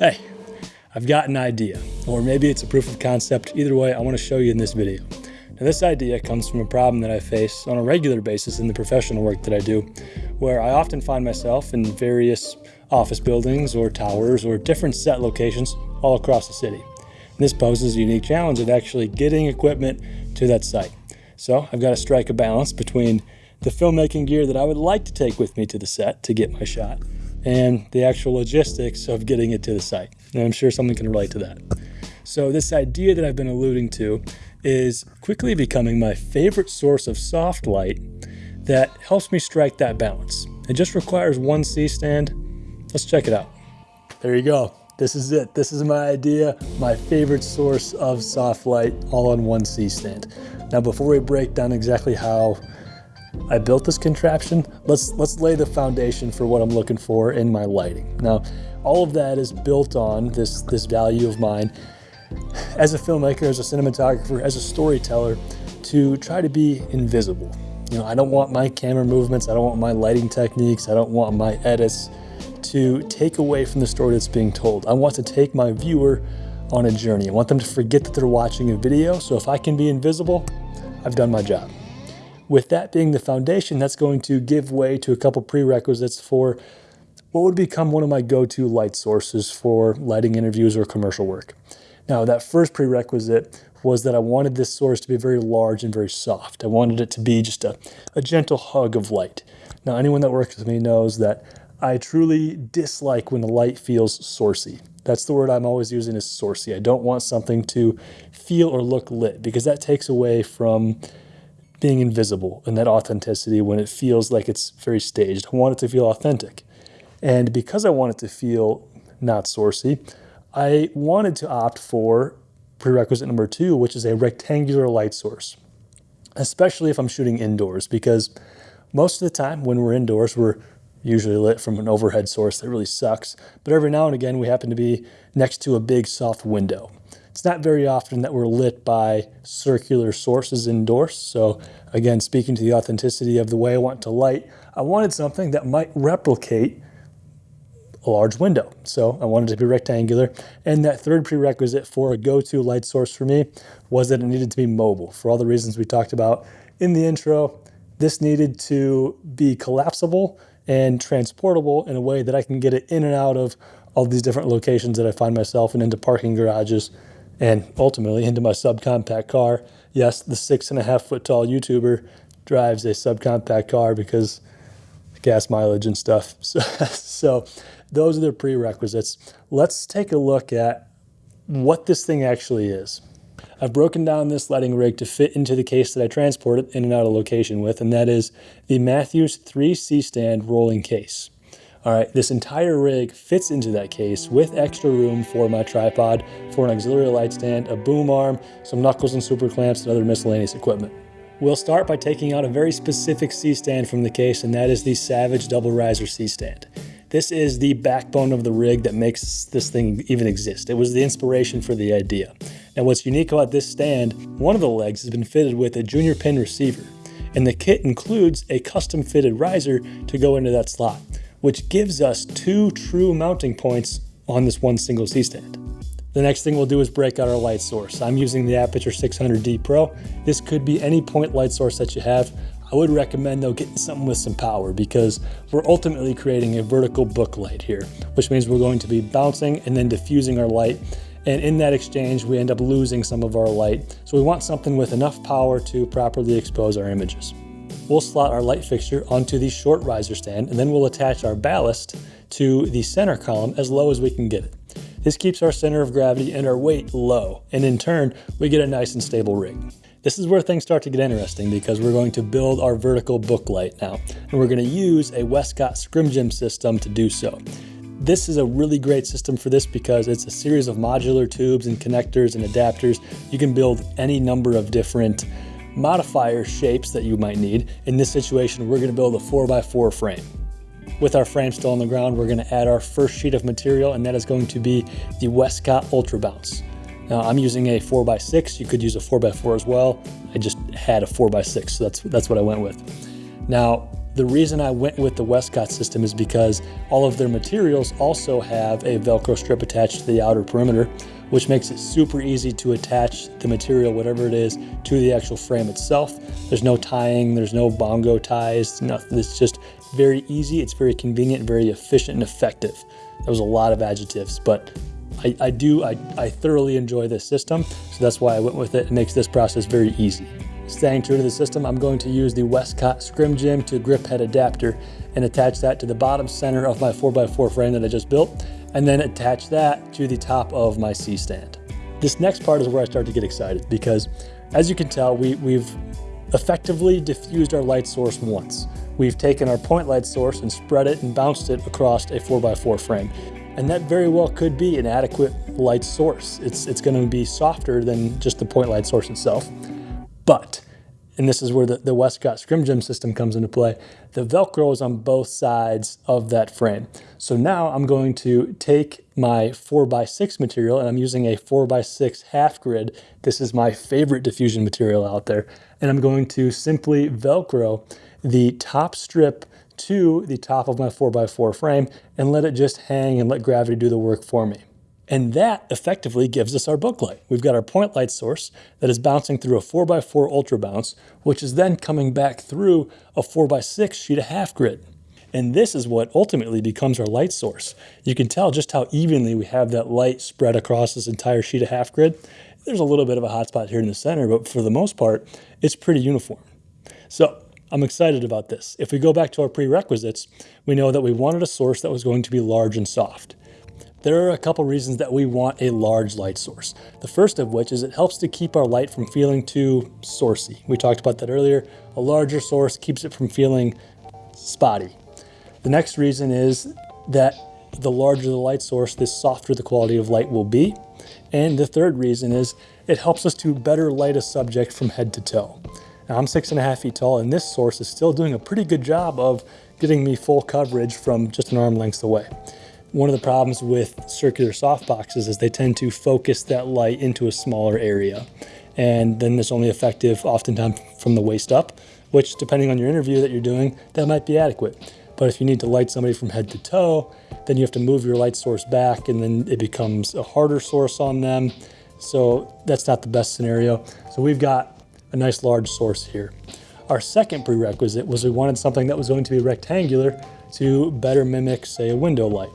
Hey, I've got an idea, or maybe it's a proof of concept. Either way, I want to show you in this video. Now, this idea comes from a problem that I face on a regular basis in the professional work that I do, where I often find myself in various office buildings or towers or different set locations all across the city. And this poses a unique challenge of actually getting equipment to that site. So I've got to strike a balance between the filmmaking gear that I would like to take with me to the set to get my shot and the actual logistics of getting it to the site. And I'm sure someone can relate to that. So this idea that I've been alluding to is quickly becoming my favorite source of soft light that helps me strike that balance. It just requires one C-stand. Let's check it out. There you go. This is it. This is my idea, my favorite source of soft light all on one C-stand. Now before we break down exactly how I built this contraption. Let's, let's lay the foundation for what I'm looking for in my lighting. Now, all of that is built on this, this value of mine as a filmmaker, as a cinematographer, as a storyteller, to try to be invisible. You know, I don't want my camera movements, I don't want my lighting techniques, I don't want my edits to take away from the story that's being told. I want to take my viewer on a journey. I want them to forget that they're watching a video, so if I can be invisible, I've done my job. With that being the foundation, that's going to give way to a couple prerequisites for what would become one of my go-to light sources for lighting interviews or commercial work. Now, that first prerequisite was that I wanted this source to be very large and very soft. I wanted it to be just a, a gentle hug of light. Now, anyone that works with me knows that I truly dislike when the light feels sourcey. That's the word I'm always using is sourcey. I don't want something to feel or look lit because that takes away from being invisible and that authenticity when it feels like it's very staged. I want it to feel authentic. And because I want it to feel not sourcey, I wanted to opt for prerequisite number two, which is a rectangular light source, especially if I'm shooting indoors, because most of the time when we're indoors, we're usually lit from an overhead source that really sucks. But every now and again, we happen to be next to a big soft window. It's not very often that we're lit by circular sources indoors. So again, speaking to the authenticity of the way I want to light, I wanted something that might replicate a large window. So I wanted it to be rectangular. And that third prerequisite for a go-to light source for me was that it needed to be mobile. For all the reasons we talked about in the intro, this needed to be collapsible and transportable in a way that I can get it in and out of all these different locations that I find myself in into parking garages and ultimately into my subcompact car. Yes, the six and a half foot tall YouTuber drives a subcompact car because gas mileage and stuff. So, so those are the prerequisites. Let's take a look at what this thing actually is. I've broken down this lighting rig to fit into the case that I transport it in and out of location with, and that is the Matthews 3C stand rolling case. All right, this entire rig fits into that case with extra room for my tripod, for an auxiliary light stand, a boom arm, some knuckles and super clamps, and other miscellaneous equipment. We'll start by taking out a very specific C-stand from the case, and that is the Savage Double Riser C-stand. This is the backbone of the rig that makes this thing even exist. It was the inspiration for the idea. Now what's unique about this stand, one of the legs has been fitted with a junior pin receiver, and the kit includes a custom fitted riser to go into that slot which gives us two true mounting points on this one single C-stand. The next thing we'll do is break out our light source. I'm using the Aputure 600D Pro. This could be any point light source that you have. I would recommend though getting something with some power because we're ultimately creating a vertical book light here, which means we're going to be bouncing and then diffusing our light. And in that exchange, we end up losing some of our light. So we want something with enough power to properly expose our images we'll slot our light fixture onto the short riser stand and then we'll attach our ballast to the center column as low as we can get it. This keeps our center of gravity and our weight low, and in turn, we get a nice and stable rig. This is where things start to get interesting because we're going to build our vertical book light now, and we're going to use a Westcott Scrim Jim system to do so. This is a really great system for this because it's a series of modular tubes and connectors and adapters. You can build any number of different modifier shapes that you might need. In this situation, we're gonna build a 4x4 frame. With our frame still on the ground, we're gonna add our first sheet of material, and that is going to be the Westcott Ultra Bounce. Now, I'm using a 4x6. You could use a 4x4 as well. I just had a 4x6, so that's, that's what I went with. Now, The reason I went with the Westcott system is because all of their materials also have a Velcro strip attached to the outer perimeter, which makes it super easy to attach the material, whatever it is, to the actual frame itself. There's no tying, there's no bongo ties, nothing. It's just very easy, it's very convenient, very efficient and effective. That was a lot of adjectives, but I, I do, I, I thoroughly enjoy this system, so that's why I went with it. It makes this process very easy. Staying true to the system, I'm going to use the Westcott Scrim Jim to grip head adapter and attach that to the bottom center of my 4x4 frame that I just built, and then attach that to the top of my C-stand. This next part is where I start to get excited because as you can tell, we, we've effectively diffused our light source once. We've taken our point light source and spread it and bounced it across a 4x4 frame. And that very well could be an adequate light source. It's, it's gonna be softer than just the point light source itself. But, and this is where the, the Westcott Scrim Jim system comes into play, the Velcro is on both sides of that frame. So now I'm going to take my 4x6 material and I'm using a 4x6 half grid. This is my favorite diffusion material out there. And I'm going to simply Velcro the top strip to the top of my 4x4 frame and let it just hang and let gravity do the work for me. And that effectively gives us our book light. We've got our point light source that is bouncing through a 4x4 ultra bounce, which is then coming back through a 4x6 sheet of half grid. And this is what ultimately becomes our light source. You can tell just how evenly we have that light spread across this entire sheet of half grid. There's a little bit of a hot spot here in the center, but for the most part, it's pretty uniform. So I'm excited about this. If we go back to our prerequisites, we know that we wanted a source that was going to be large and soft. There are a couple reasons that we want a large light source. The first of which is it helps to keep our light from feeling too sourcey. We talked about that earlier. A larger source keeps it from feeling spotty. The next reason is that the larger the light source, the softer the quality of light will be. And the third reason is it helps us to better light a subject from head to toe. Now I'm six and a half feet tall and this source is still doing a pretty good job of getting me full coverage from just an arm length away. One of the problems with circular softboxes is they tend to focus that light into a smaller area. And then it's only effective oftentimes from the waist up, which depending on your interview that you're doing, that might be adequate. But if you need to light somebody from head to toe, then you have to move your light source back and then it becomes a harder source on them. So that's not the best scenario. So we've got a nice large source here. Our second prerequisite was we wanted something that was going to be rectangular to better mimic, say, a window light.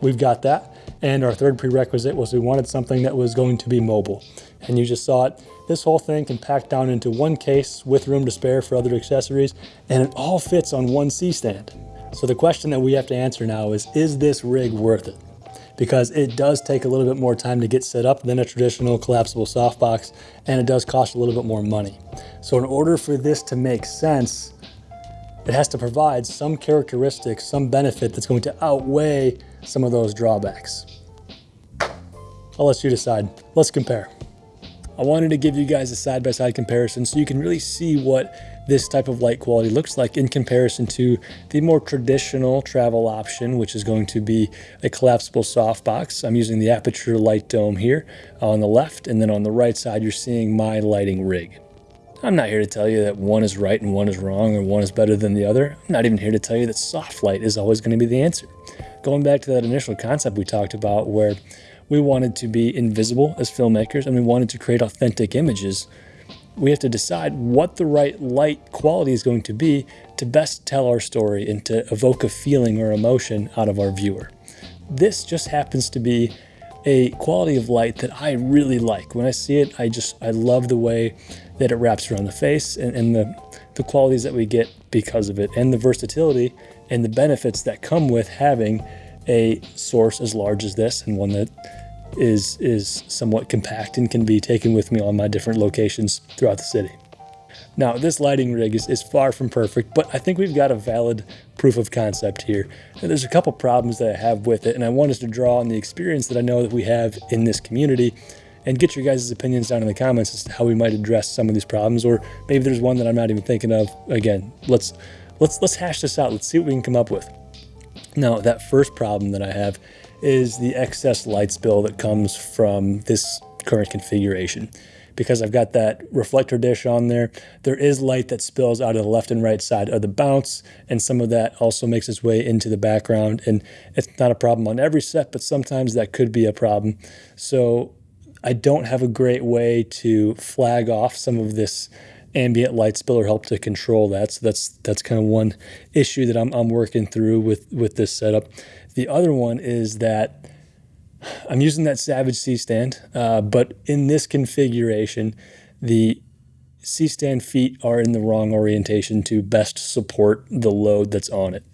We've got that. And our third prerequisite was we wanted something that was going to be mobile. And you just saw it. This whole thing can pack down into one case with room to spare for other accessories, and it all fits on one C-stand. So the question that we have to answer now is, is this rig worth it? Because it does take a little bit more time to get set up than a traditional collapsible softbox, and it does cost a little bit more money. So in order for this to make sense, it has to provide some characteristics, some benefit that's going to outweigh some of those drawbacks. I'll let you decide. Let's compare. I wanted to give you guys a side-by-side -side comparison so you can really see what this type of light quality looks like in comparison to the more traditional travel option, which is going to be a collapsible softbox. I'm using the Aputure Light Dome here on the left, and then on the right side, you're seeing my lighting rig. I'm not here to tell you that one is right and one is wrong or one is better than the other. I'm not even here to tell you that soft light is always going to be the answer. Going back to that initial concept we talked about where we wanted to be invisible as filmmakers and we wanted to create authentic images, we have to decide what the right light quality is going to be to best tell our story and to evoke a feeling or emotion out of our viewer. This just happens to be a quality of light that I really like. When I see it, I just, I love the way that it wraps around the face and, and the, the qualities that we get because of it and the versatility and the benefits that come with having a source as large as this and one that is is somewhat compact and can be taken with me on my different locations throughout the city. Now, this lighting rig is, is far from perfect, but I think we've got a valid proof of concept here. And there's a couple problems that I have with it, and I want us to draw on the experience that I know that we have in this community and get your guys' opinions down in the comments as to how we might address some of these problems, or maybe there's one that I'm not even thinking of. Again, let's let's let's hash this out. Let's see what we can come up with. Now, that first problem that I have is the excess light spill that comes from this current configuration because I've got that reflector dish on there. There is light that spills out of the left and right side of the bounce, and some of that also makes its way into the background. And it's not a problem on every set, but sometimes that could be a problem. So I don't have a great way to flag off some of this ambient light spill or help to control that. So that's that's kind of one issue that I'm, I'm working through with with this setup. The other one is that I'm using that Savage C stand, uh, but in this configuration, the C stand feet are in the wrong orientation to best support the load that's on it.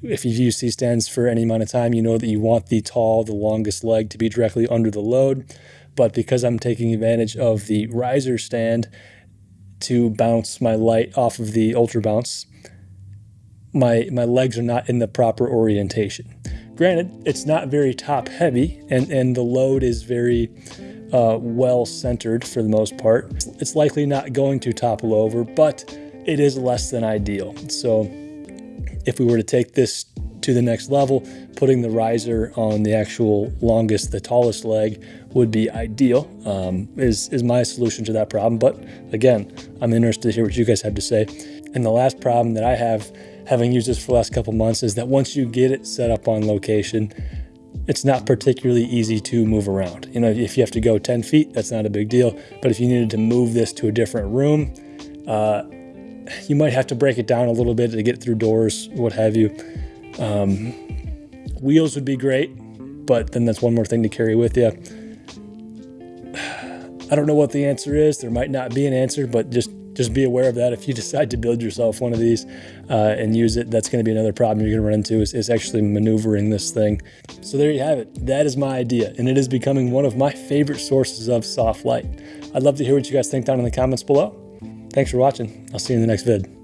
If you've used C stands for any amount of time, you know that you want the tall, the longest leg to be directly under the load. But because I'm taking advantage of the riser stand to bounce my light off of the ultra bounce, my my legs are not in the proper orientation. Granted, it's not very top heavy, and and the load is very uh, well centered for the most part. It's likely not going to topple over, but it is less than ideal. So if we were to take this to the next level, putting the riser on the actual longest, the tallest leg would be ideal, um, is, is my solution to that problem. But again, I'm interested to hear what you guys have to say. And the last problem that I have, having used this for the last couple months, is that once you get it set up on location, it's not particularly easy to move around. You know, if you have to go 10 feet, that's not a big deal. But if you needed to move this to a different room, uh, you might have to break it down a little bit to get through doors, what have you. Um, wheels would be great, but then that's one more thing to carry with you. I don't know what the answer is. There might not be an answer, but just just be aware of that. If you decide to build yourself one of these uh, and use it, that's going to be another problem you're going to run into is, is actually maneuvering this thing. So there you have it. That is my idea, and it is becoming one of my favorite sources of soft light. I'd love to hear what you guys think down in the comments below. Thanks for watching. I'll see you in the next vid.